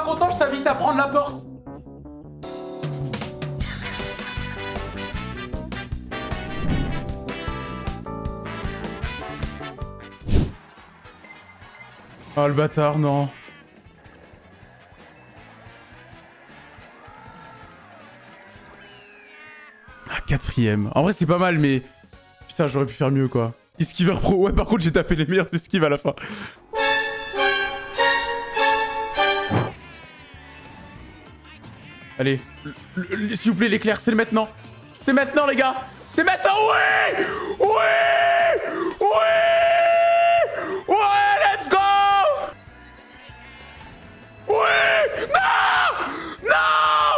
content, je t'invite à prendre la porte. Oh le bâtard, non. Ah, quatrième. En vrai, c'est pas mal, mais... Putain, j'aurais pu faire mieux, quoi. Esquiver pro. Ouais, par contre, j'ai tapé les meilleurs esquives à la fin. Allez, le- le- s'il vous plaît, l'éclair, c'est maintenant. C'est maintenant, les gars. C'est maintenant, oui! Oui! Oui! Ouais, let's go! Oui! Non! Non!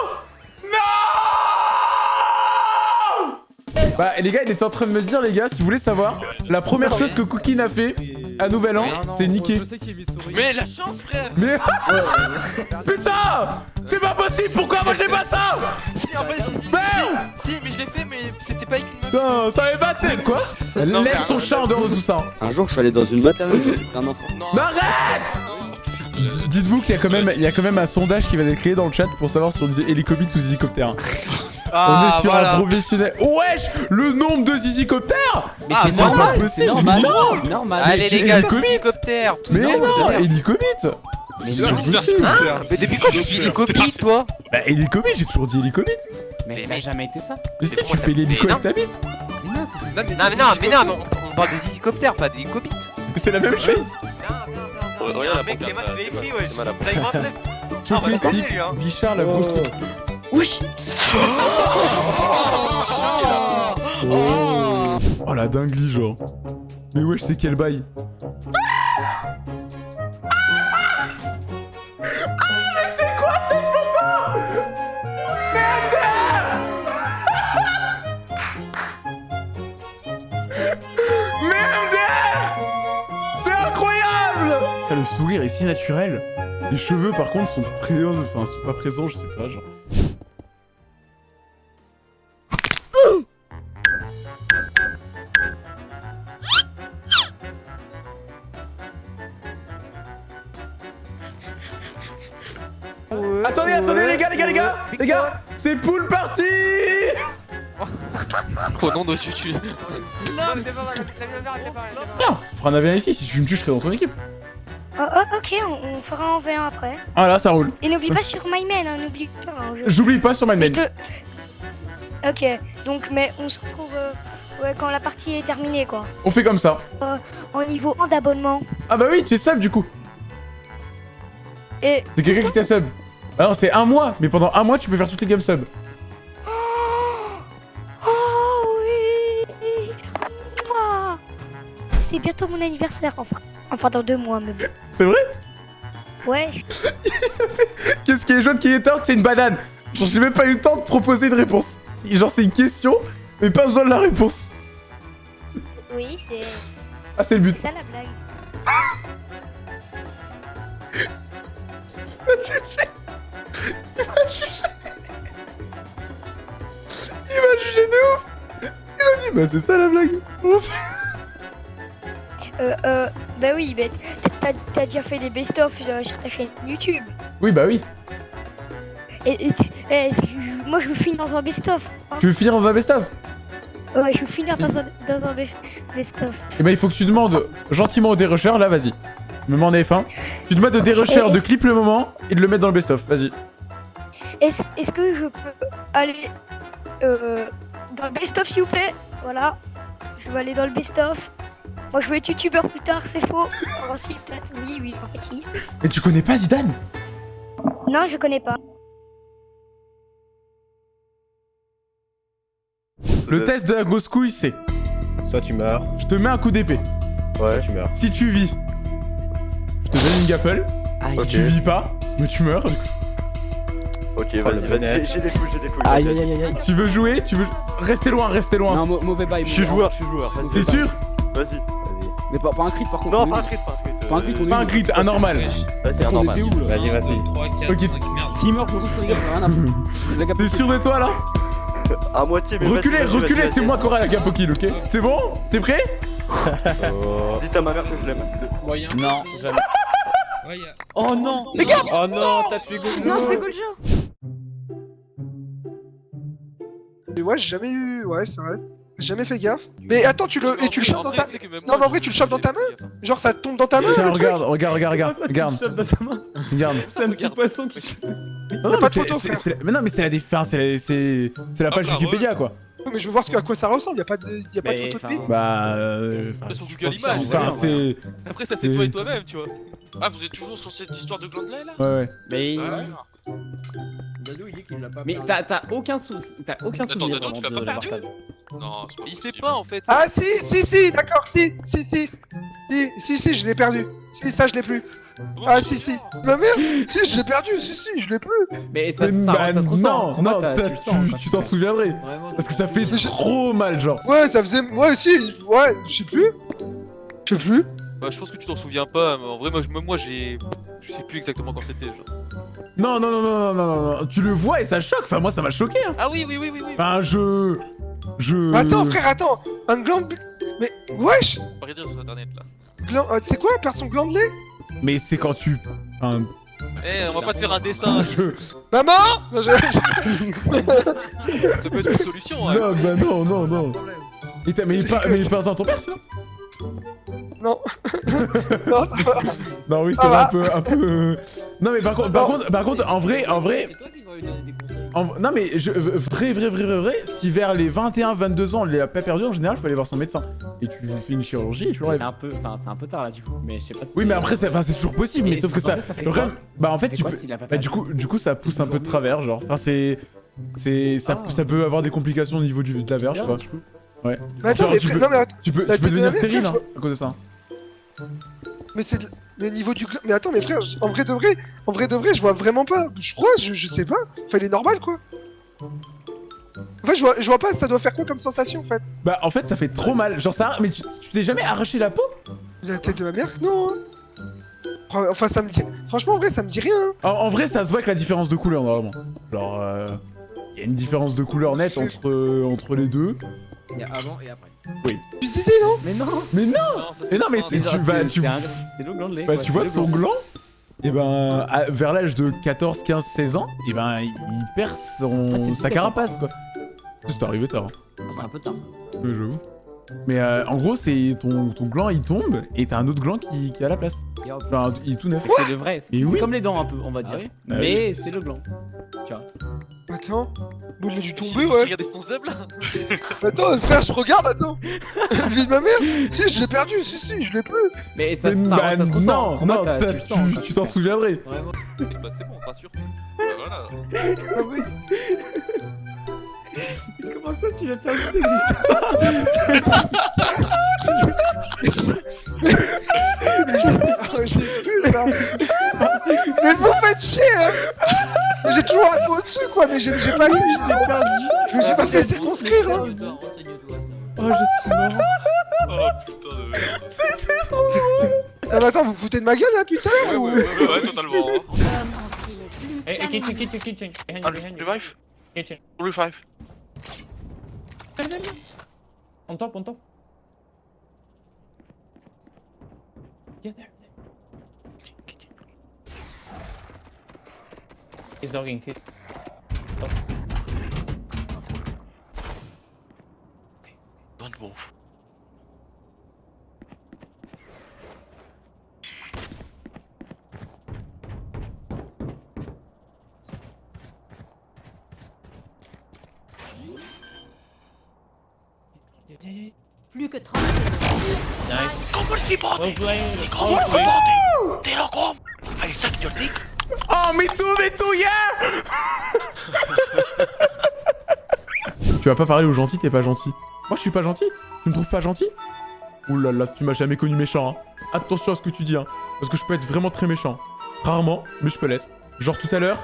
Non! Bah, les gars, il était en train de me dire, les gars, si vous voulez savoir, la première chose que Cookie a fait à Nouvel An, c'est niquer. Mais la chance, frère Mais... Putain C'est pas possible Pourquoi moi j'ai pas ça Si, en fait, si, Merde si, mais je l'ai fait, mais c'était pas avec une meuf. Putain, ça m'est battu Quoi Non, Laisse ton chat en dehors de tout ça. Un jour, je suis allé dans une maternelle, j'ai pris un enfant. Non, Mais arrête Dites-vous qu'il y a quand même, il y a quand même un sondage qui va être créé dans le chat pour savoir si on disait hélicobite ou zizicoptère. Ah, on est sur un professionnel. Wesh Le nombre de zizicoptères Mais Ah, c'est c'est normal, pas c'est possible, normal, non. c'est normal. Allez, les gars, hélicobite. hélicoptère, tout Mais non. Hélicobite Mais C'est non, Mais depuis quand tu dis hélicoptère, toi Bah hélicobite, j'ai toujours dit hélicobite mais ça a jamais été ça. Mais si, tu fais l'hélico avec ta bite Mais non, c'est Non, mais non, mais non, mais non, mais on, parle des hélicoptères, pas des hélicobites. C'est la même chose. Regarde mec, les masques, écrit, ouais. c'est. Je Ah, bah, c'est lui, hein. Bichard la grosse Wesh Oh la dinguerie genre Mais wesh c'est quel bail C'est incroyable Le sourire est si naturel. Les cheveux par contre sont présents, enfin sont pas présents, je sais pas genre. Au nom de Chuchu. Non, mais t'es pas mal. Non Fera un avion ici, si tu me tues, je serai dans ton équipe. Oh, oh, ok, on, on fera en V1 après. Ah là, ça roule. Et n'oublie pas sur MyMain, hein, n'oublie pas. hein, J'oublie pas sur my je main. te- Ok, donc, mais on se retrouve euh, ouais, quand la partie est terminée, quoi. On fait comme ça. En niveau 1 d'abonnement. Ah bah oui, tu es sub du coup. Et. C'est quelqu'un qui t'a sub. Alors c'est un mois, mais pendant un mois tu peux faire toutes les games sub. C'est bientôt mon anniversaire, enfin. Enfin, dans deux mois, mais bon. C'est vrai? Ouais, Qu'est-ce qui est jaune qui est tort C'est une banane. Genre j'ai même pas eu le temps de proposer une réponse. Genre c'est une question, mais pas besoin de la réponse. oui, c'est Ah c'est le c'est but. ça la blague. Il m'a jugé. Il m'a jugé de ouf. Il m'a dit bah c'est ça la blague. Euh, euh, bah oui, mais t'as- déjà fait des best-of sur ta chaîne YouTube. Oui bah oui. Et, et et je- moi, je veux finir dans un best-of. hein. Tu veux finir dans un best-of? Ouais, je veux finir dans un, dans un be- best-of. Eh ben il faut que tu demandes gentiment au dérusher, là vas-y. Me mets en F1. Tu demandes au dérusher de clip le moment et de le mettre dans le best-of, vas-y. Est-ce que je peux aller euh, dans le best-of, s'il vous plaît? Voilà. Je veux aller dans le best-of. Moi, je veux être youtubeur plus tard, c'est faux. Oh, si, peut-être, oui, oui, en fait, si. Mais tu connais pas Zidane? Non, je connais pas. Le test de la grosse couille c'est Soit tu meurs, je te mets un coup d'épée. soit tu meurs. Si tu vis, je te donne une gapple. Aïe, Si tu vis pas, mais tu meurs. du coup. Ok, Oh, vas-y, vas-y. J'ai des poules, j'ai des poules. aïe, aïe, aïe, aïe. Tu veux jouer? Tu veux rester loin, rester loin. Non, mau- mauvais bail. Je suis joueur, je suis joueur. Vas-y, T'es sûr? Vas-y. Mais pas, pas un crit par contre. Non, pas un crit, pas un crit. Pas un crit, on est Pas un crit, un normal. Vas-y, un normal. Vas-y, vas-y. 3, 4, Ok. 5, merde. Qui meurt, je les gars, rien à T'es sûr de toi là À moitié, mais Reculez, reculez, c'est moi qui aurai la gape au kill, ok C'est bon T'es prêt Oh. Dites à ma mère que je l'aime. Moyen. Non, jamais. Oh non Oh non, t'as tué Gojo Non, c'est Goljo. Mais ouais, j'ai jamais eu. Ouais, c'est vrai. J'ai jamais fait gaffe. Mais attends, tu le. Et tu le chopes dans ta. Non, mais en vrai, tu le chopes dans ta main Genre, ça tombe dans ta main Tiens, regarde, regarde, regarde, regarde, regarde, regarde. C'est un petit poisson qui se... Non, pas mais de c'est- photo, frère. Mais non, mais c'est la déf- enfin, c'est la- c'est c'est la page bah, Wikipédia quoi. Mais je veux voir ce que, à quoi ça ressemble, y'a pas de, y a pas de photo de Bah. euh, Sur Google Images, Enfin, c'est. Après, ça, c'est toi et toi-même, tu vois. Ah, vous êtes toujours sur cette histoire de Glandelet là Ouais, ouais. Mais. Dadou, il dit qu'il l'a pas Mais t'as t'as aucun souci, t'as aucun Attends, souvenir Dado, tu l'as pas perdu. Non, Il sait pas en fait. Ah, si, si, si, d'accord, si, si, si. Si, si, si, je l'ai perdu. Si, ça, je l'ai plus. Ah, si, si. Ma merde Si, je l'ai perdu, si, si, je l'ai plus. Mais ça, Mais ça, bah, ça se ressent. Non, non, tu t'en souviendrais. Vraiment, Parce que ça fait trop mal, genre. Ouais, ça faisait. Ouais, si, ouais, je sais plus. Je sais plus. Bah, je pense que tu t'en souviens pas, mais en vrai, moi, moi, j'ai. Je sais plus exactement quand c'était. genre. Non, non, non, non, non, non, non, non. Tu le vois et ça choque. Enfin, moi, ça m'a choqué. Hein. Ah oui, oui, oui, oui, oui. Enfin, je. Je. Attends, frère, attends. Un gland. bl- Mais, wesh dire sur internet là. Gland. euh, C'est quoi, perdre son gland de lait? Mais c'est quand tu. Enfin, Eh, on va pas te faire un dessin. je. Maman Non, je- Ça peut être une solution. hein. Non, bah non, non, non. Et mais il par- mais il parle à ton père, sinon Non. non, Non, oui, c'est un peu, un peu. euh, Non, mais par contre, par contre, par contre, en vrai, en vrai, en- non mais je, vrai, vrai, vrai, vrai, vrai, si vers les 21-22 ans, on l'a pas perdu, en général, faut aller voir son médecin. Et tu fais une chirurgie et tu C'est l'enlèves. un peu, enfin, c'est un peu tard là du coup, mais je sais pas si. Oui, mais après, c'est enfin, c'est toujours possible, mais sauf que ça. fait quoi bah en Ça fait, fait tu peux. s'il a pas Bah, du coup, du coup, ça pousse un peu de travers, genre. Enfin, c'est. C'est. Ça, Ah. ça peut avoir des complications au niveau du, de la verge. Mais attends, Genre, mais tu frère, peux- non, mais attends. Tu peux, tu peux je devenir stérile, hein, à cause de ça. Mais c'est de- le niveau du. Mais attends, mais frère, en vrai de vrai, en vrai de vrai, je vois vraiment pas. Je crois, je, je sais pas. Enfin, il est normal quoi. En fait, je vois, je vois pas, ça doit faire quoi comme sensation en fait Bah, en fait, ça fait trop mal. Genre, ça. Mais tu tu t'es jamais arraché la peau? La tête de ma mère Non. Enfin, ça me dit. Franchement, en vrai, ça me dit rien. hein. en, en vrai, ça se voit avec la différence de couleur, normalement. Genre. euh, Il y a une différence de couleur nette entre, euh, entre les deux. Il y a avant et après. Tu disais non Mais non Mais non Non, ça, Mais non, mais c'est- tu vas- c'est- tu- c'est le gland de lait. Bah, quoi, tu vois, ton gland. gland, et ben, à- vers l'âge de 14, 15, 16 ans, et ben, il perd son, Ah, sa 17 carapace, quoi. C'est arrivé tard. hein. C'est un peu tard. Ouais, j'avoue. Mais euh, en gros, c'est ton, ton gland, il tombe, et t'as un autre gland qui, qui est à la place. Il est tout neuf. C'est le vrai. C'est oui. comme les dents un peu, on va dire. oui Ah Mais c'est le gland. Tu vois. Attends. Bon, il a dû tomber, ouais. regardé son sub là. Attends, frère, je regarde, attends. Le vie de ma mère Si, je l'ai perdu, si, si, je l'ai plus. Mais ça, Mais ça, bah, ça se ressent. non, non, tu t'en souviendrais. Vraiment. bah, c'est bon, rassure. Bah, voilà. Ah oui. Comment ça, tu l'as perdu Ça existe Ah, J'ai plus ça. mais vous faites chier, hein. J'ai toujours un peu au-dessus, quoi, mais j'ai j'ai pas assez. Je me suis pas fait circonscrire, hein. Oh, je suis mort. Oh putain de merde. Ah, mais attends, vous vous foutez de ma gueule, là, putain Ouais, ouais, ouais, ouais, ouais, totalement. hein. Eh, Hey, hey, kitchen, kitchen, kitchen. Behind Ah, you, behind you. revive Kitchen. Revive. On top, on top. Yeah, there. He's dogging, he's... Oh. Okay. Don't move. Plus body! Body! They don't come! I suck your dick! Oh, me too, me too, yeah Tu vas pas parler aux gentils, t'es pas gentil. Moi, je suis pas gentil Tu me trouves pas gentil? Ouh là là, tu m'as jamais connu méchant, hein. Attention à ce que tu dis, hein. Parce que je peux être vraiment très méchant. Rarement, mais je peux l'être. Genre tout à l'heure,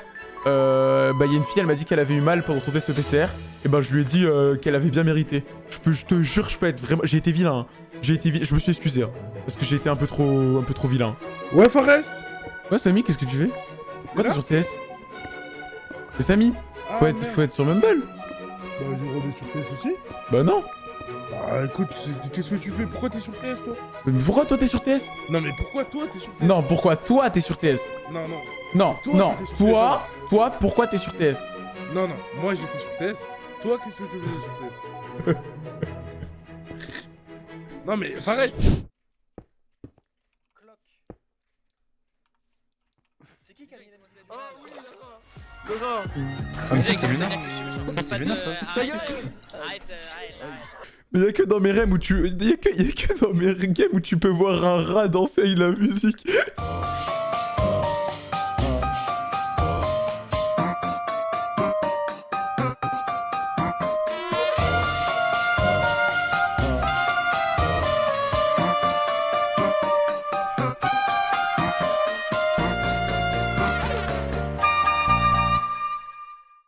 euh, bah, y a une fille, elle m'a dit qu'elle avait eu mal pendant son test PCR. Et bah, je lui ai dit euh, qu'elle avait bien mérité. Je, peux, je te jure, je peux être vraiment. J'ai été vilain. hein. J'ai été vi- Je me suis excusé. hein, parce que j'ai été un peu trop, un peu trop vilain. Ouais, Forest Ouais, Samy, qu'est-ce que tu fais? Pourquoi t'es sur TS Mais Samy, Ah, faut, être, faut être sur Mumble. Bah, j'ai remis sur PS aussi. Bah non. Bah écoute, qu'est-ce que tu fais? Pourquoi t'es sur TS toi? Mais pourquoi toi t'es sur TS Non mais pourquoi toi t'es sur TS Non, pourquoi toi t'es sur TS Non, non, Non, Toi, non, t'étais sur toi, toi, pourquoi t'es sur TS non, non, moi j'étais sur TS. Toi, qu'est-ce que tu faisais sur TS Non mais, Ah, mais ça, c'est Luna. Ça, c'est Luna, toi. Mais y'a que dans mes rêves où tu. Y'a que, y a que dans mes games où tu peux voir un rat danser avec la musique.